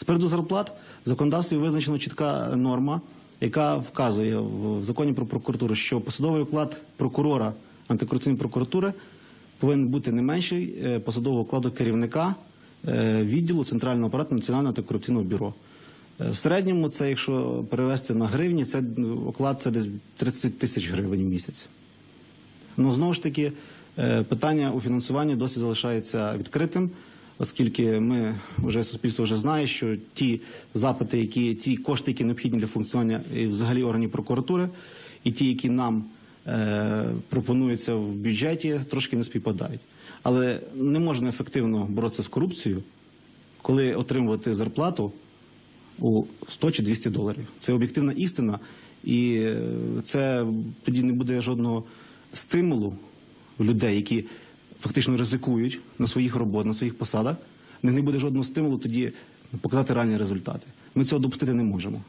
З приводу зарплат в законодавстві визначена чітка норма, яка вказує в законі про прокуратуру, що посадовий оклад прокурора антикорупційної прокуратури повинен бути не менший е, посадового окладу керівника е, відділу центрального апарату Національного антикорупційного бюро. Е, В середньому, це якщо перевести на гривні, це оклад це десь 30 тисяч гривень в місяць. Ну знову ж таки, питання у фінансуванні досі залишається відкритим, оскільки ми вже суспільство вже знає, що ті запити, які ті кошти, які необхідні для функціонування і взагалі органів прокуратури, і ті, які нам е, пропонуються в бюджеті, трошки не співпадають. Але не можна ефективно боротися з корупцією, коли отримувати зарплату у 100 чи 200 доларів. Це об'єктивна істина, і е, це тоді не буде жодного стимулу в людей, які фактично ризикують на своїх роботах, на своїх посадах. В них не буде жодного стимулу тоді показати реальні результати. Ми цього допустити не можемо.